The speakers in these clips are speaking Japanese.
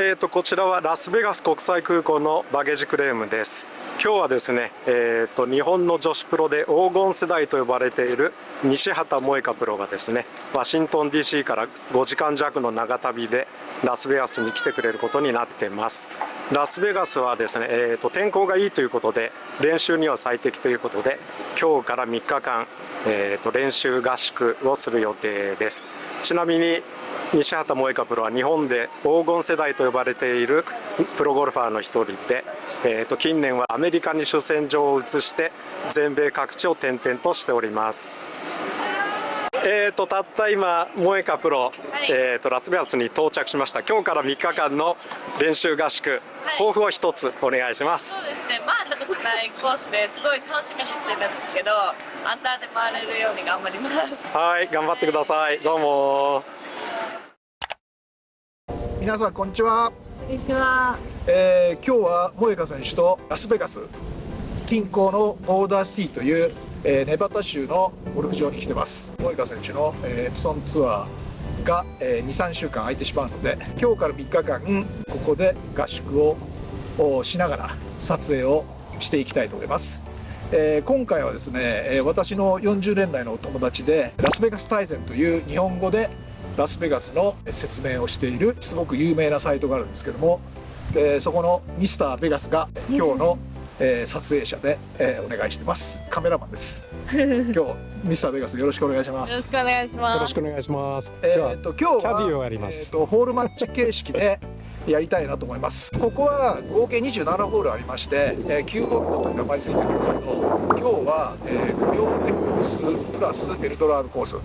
えーと、こちらはラスベガス国際空港のバゲージクレームです。今日はですね、えーと、日本の女子プロで黄金世代と呼ばれている西畑萌香プロがですねワシントン DC から5時間弱の長旅でラスベガスに来てくれることになってます。ラスベガスはですね、えーと、天候がいいということで練習には最適ということで今日から3日間、えー、と練習合宿をする予定です。ちなみに西畑萌香プロは日本で黄金世代と呼ばれているプロゴルファーの一人で、えー、と近年はアメリカに主戦場を移して全米各地を転々としております。えーと、たった今、萌香プロ、はい、えーと、ラスベガスに到着しました、今日から3日間の練習合宿、はい、抱負を一つお願いします。そうですね、回ったことないコースですごい楽しみにしてるんですけど、アンダーで回れるように頑張ります。はい、頑張ってください、どうも皆さんこんにちは。こんにちは、えー、今日は萌香選手とラスベガス近郊のボルダーシティという、えー、ネバダ州のゴルフ場に来てます。萌香選手の、えー、エプソンツアーが、えー、23週間空いてしまうので今日から3日間ここで合宿をしながら撮影をしていきたいと思います。えー、今回はですね、え私の40年来のお友達でラスベガス大全という日本語でラスベガスの説明をしているすごく有名なサイトがあるんですけども、えー、そこのミスターベガスが今日の、えー、撮影者で、えー、お願いしてます。カメラマンです。今日ミスターベガスよろしくお願いします。よろしくお願いします。よろしくお願いします。えー、っと今日はキャディをやります、えー、っとホールマッチ形式でやりたいなと思います。ここは合計27ホールありまして、えー、9ホールごとに名前ついてるんですけど今日は、えー、無料 X プラスエルドラードコース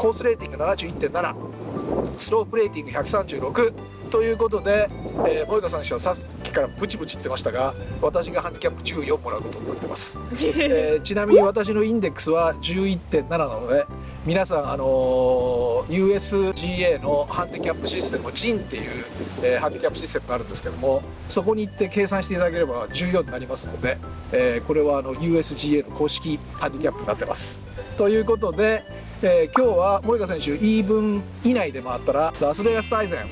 コースレーティング71.7スロープレーティング136ということで、えー、萌香さん氏はさっきからブチブチ言ってましたが私がハンディキャップ14もらうことになってます、えー、ちなみに私のインデックスは11.7なので皆さん、あのー、USGA のハンディキャップシステム JIN っていう、えー、ハンディキャップシステムがあるんですけどもそこに行って計算していただければ14になりますので、えー、これはあの USGA の公式ハンディキャップになってます。ということでえー、今日は森川選手イーブン以内で回ったらラスベガス大全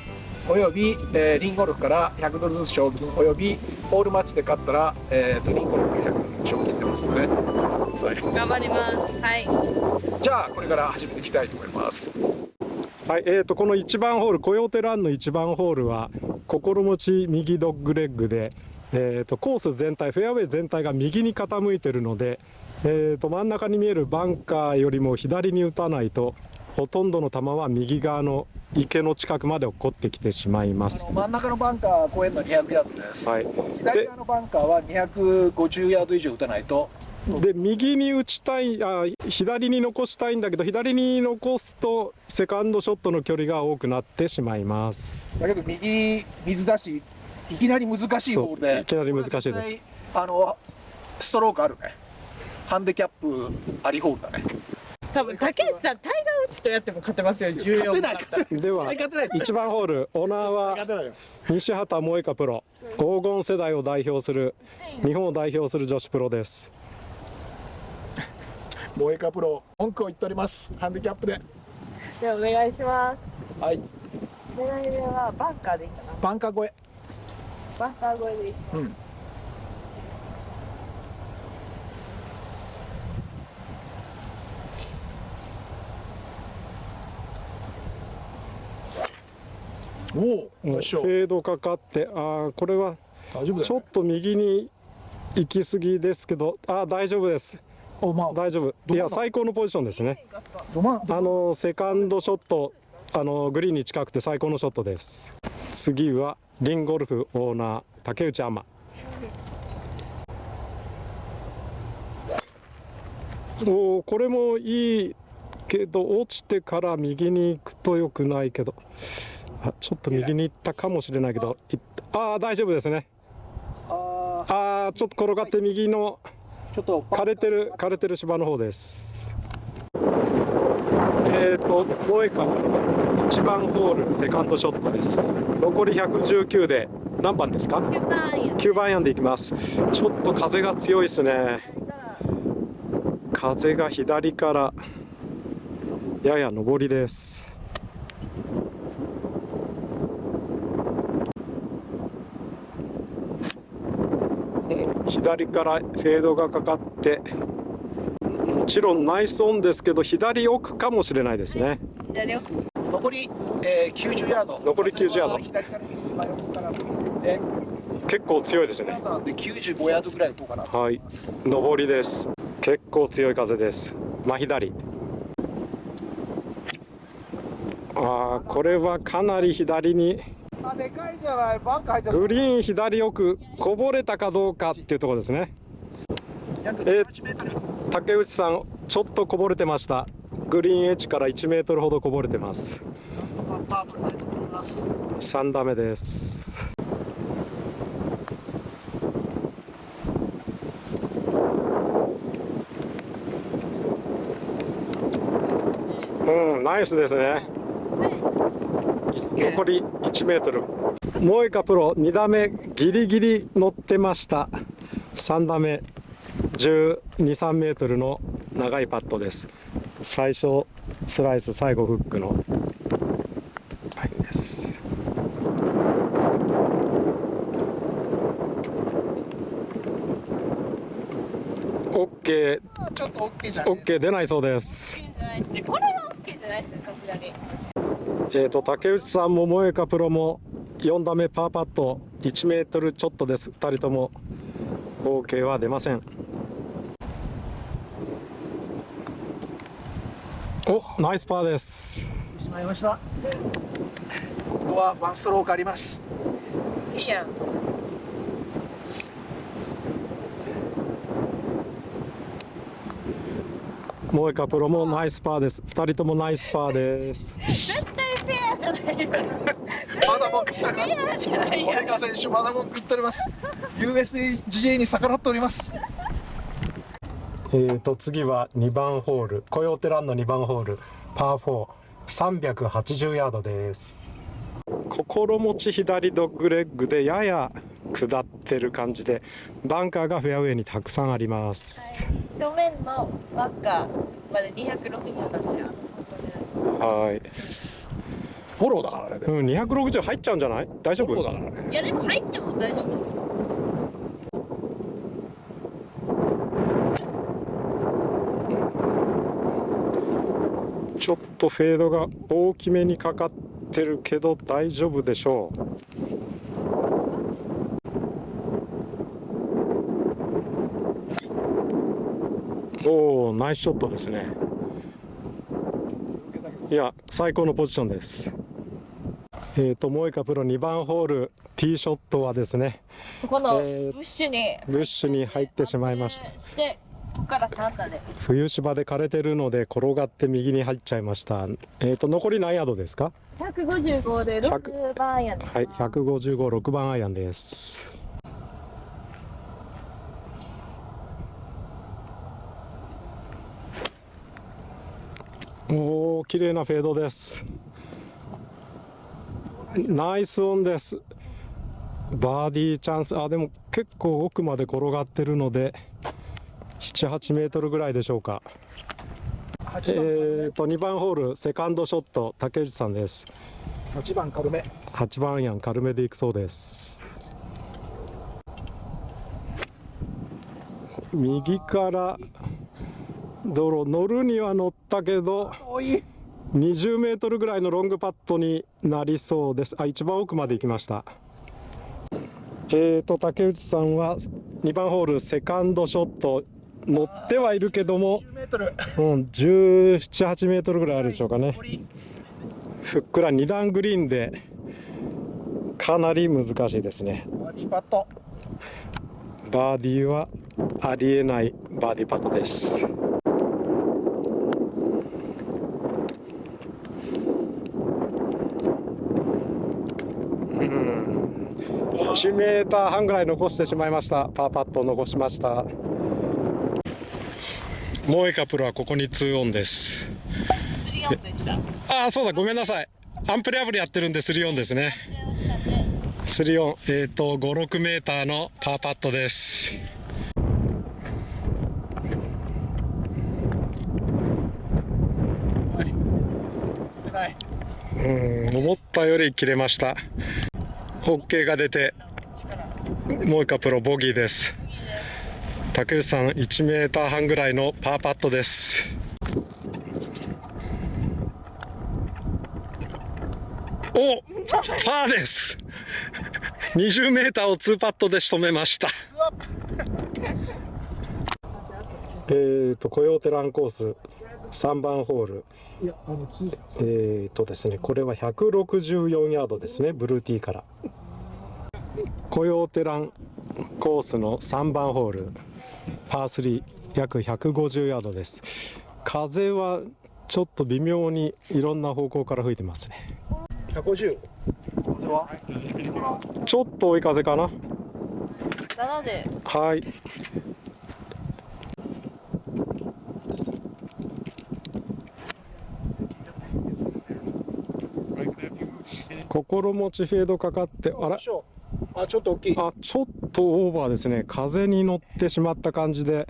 および、えー、リンゴルフから100ドルずつ賞金およびホールマッチで勝ったら、えーと、リンゴルフから100ドル賞金出ますので頑張ります。はい。じゃあこれから始めていきたいと思います。はい、えーと、この1番ホールコヨーテランの1番ホールは心持ち右ドッグレッグで、えーとコース全体フェアウェイ全体が右に傾いてるのでえーと、真ん中に見えるバンカーよりも左に打たないとほとんどの球は右側の池の近くまで落っこってきてしまいます。真ん中のバンカー越えるの200ヤードです、はい、左側のバンカーは250ヤード以上打たないと。で右に打ちたいあ左に残したいんだけど左に残すとセカンドショットの距離が多くなってしまいます。だけど右水だしいきなり難しいボールで。いきなり難しいです。あのストロークあるねハンデキャップありホールだね多分竹内さんタイガー打ちとやっても勝てますよ14勝てない。では1番ホールオーナーは西畑萌香プロ。黄金世代を代表する日本を代表する女子プロです。萌香プロ文句を言っております。ハンデキャップで。じゃあお願いします。はい。狙い目はバンカーでいいかな。バンカー越え。バンカー越えでいい。うんおおフェードかかってああこれはちょっと右に行き過ぎですけどあ大丈夫です。まあ、大丈夫。いや最高のポジションですね。あのセカンドショットあのグリーンに近くて最高のショットです。次はリンゴルフオーナー竹内天おこれもいいけど落ちてから右に行くとよくないけどあちょっと右に行ったかもしれないけどああ大丈夫ですね。ああちょっと転がって右の枯れてる枯れてる芝の方です。えっ、ー、と萌えか1番ホールセカンドショットです。残り119で何番ですか？9番アイアンでいきます。ちょっと風が強いですね。風が左からやや上りです左からフェードがかかってもちろんナイスオンですけど左奥かもしれないですね。左奥。残り、えー、90ヤード。残り90ヤード。結構強いですね。なんで95ヤードぐらいかなとはい。上りです。結構強い風です。真左。あーこれはかなり左にあでかいじゃない？バンカー入っちゃった。グリーン左奥こぼれたかどうかっていうところですね。約えー18メートル。竹内さんちょっとこぼれてました。グリーンエッジから1メートルほどこぼれてます。なんとかパープルないと思います。3打目です。うんナイスですね残り1メートル。モエカプロ2打目ギリギリ乗ってました。3打目1 2 3メートルの長いパットです。最初スライス最後フックの。ラインです。オッケー。ちょっと OK じゃんオッケー出ないそうです。じゃないですね。これは OK じゃないですねさすがにえー、と竹内さんも萌香プロも4打目パーパット1メートルちょっとです。2人とも OK は出ません。おナイスパーです。しまいました。ここはワンストロークあります。いいやん萌香プロもナイスパーです。2人ともナイスパーです。絶対フェアじゃない。よまだ文句言っておりますフェアじゃない。オやレガ選手まだ文句言っております。USGA に逆らっております。えー、と次は2番ホール。コヨーテランの2番ホール。パー4380ヤードです。心持ち左ドッグレッグでやや下ってる感じでバンカーがフェアウェイにたくさんあります。正面のバッカーまで260だったよはい。フォローだからねうん260入っちゃうんじゃない？大丈夫？フォローだからね。いやでも入っても大丈夫です。ちょっとフェードが大きめにかかってるけど大丈夫でしょうおおナイスショットですね。いや最高のポジションです。えーとモエカプロ2番ホールティーショットはですねそこのブえーッシュにブッシュに入ってしまいました。してここから3打で。冬芝で枯れてるので転がって右に入っちゃいました。えーと残り何ヤードですか？155で6番やねはい、155、6番アイアンです。綺麗なフェードです。ナイスオンです。バーディーチャンス、あ、でも結構奥まで転がってるので、7、8メートルぐらいでしょうか。えーと、2番ホール、セカンドショット、竹内さんです。8番軽め8番アイアン軽めでいくそうです右から道路乗るには乗ったけどおい。20メートルぐらいのロングパットになりそうです。あ一番奥まで行きました。えーと竹内さんは2番ホールセカンドショット乗ってはいるけども、10メートル。うん、1718メートルぐらいあるでしょうかね。ふっくら2段グリーンでかなり難しいですね。バーディーパットバーディーはありえないバーディーパットです1メーター半ぐらい残してしまいました。パーパットを残しました。モエカプロはここに2オンです。3オンでした。ああそうだごめんなさい。アンプレアブルやってるんで3オンですね。3オンえっ、と56メーターのパーパットです。うん思ったより切れました。OK が出てもう一回プロボギーです。竹内さん1メーター半ぐらいのパーパットです。おパーです。20メーターを2パットで仕留めました。えーとコヨーテランコース3番ホール。えーとですねこれは164ヤードですねブルーティーからコヨーテランコースの3番ホールパー3約150ヤードです。風はちょっと微妙にいろんな方向から吹いてますね。150風はちょっと追い風かな。7で。はい。心持ちフェードかかってあらあちょっと大きい。あちょっとオーバーですね。風に乗ってしまった感じで。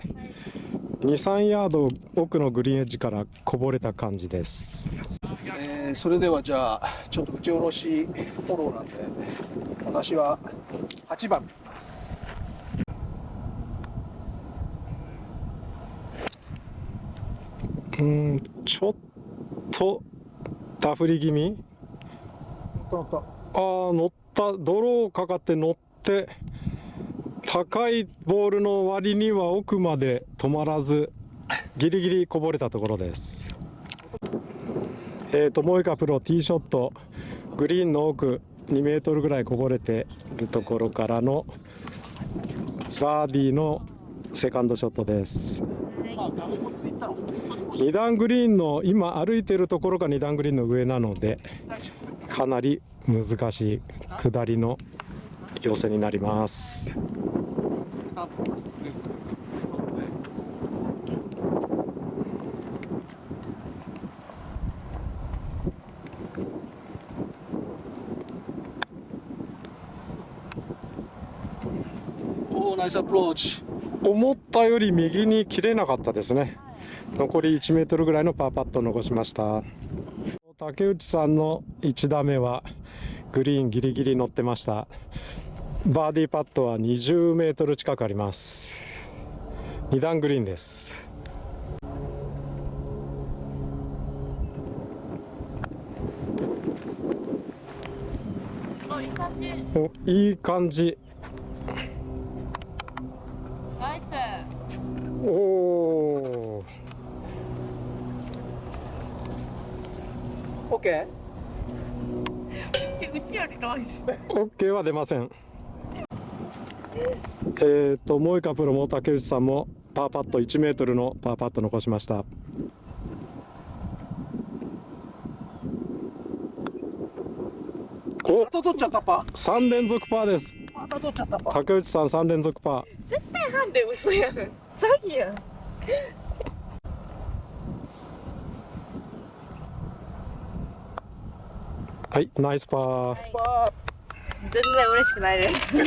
23ヤード奥のグリーンエッジからこぼれた感じです。えーそれではじゃあちょっと打ち下ろしフォローなんで私は8番。うんちょっとダフり気味？乗った乗っあー乗った泥かかって乗って高いボールの割には奥まで止まらずギリギリこぼれたところです。えーとモイカプロティーショットグリーンの奥2メートルぐらいこぼれているところからのバーディーのセカンドショットです。2段グリーンの今歩いてるところが2段グリーンの上なのでかなり難しい下りの寄せになります。おおナイスアプローチ。思ったより右に切れなかったですね。残り1メートルぐらいのパーパットを残しました竹内さんの1打目はグリーンギリギリ乗ってました。バーディーパットは20メートル近くあります。2段グリーンです。おいい感じおいい感じナイスおおオッケうちよりナイス OK は出ません。えっ、とモイカプロも竹内さんもパーパット1メートルのパーパット残しました。お！ーまた取っちゃったパ。3連続パーです。また取っちゃったパ。竹内さん3連続パー。絶対なんで嘘やん。詐欺やんはいナイスパー。パ全然嬉しくないです。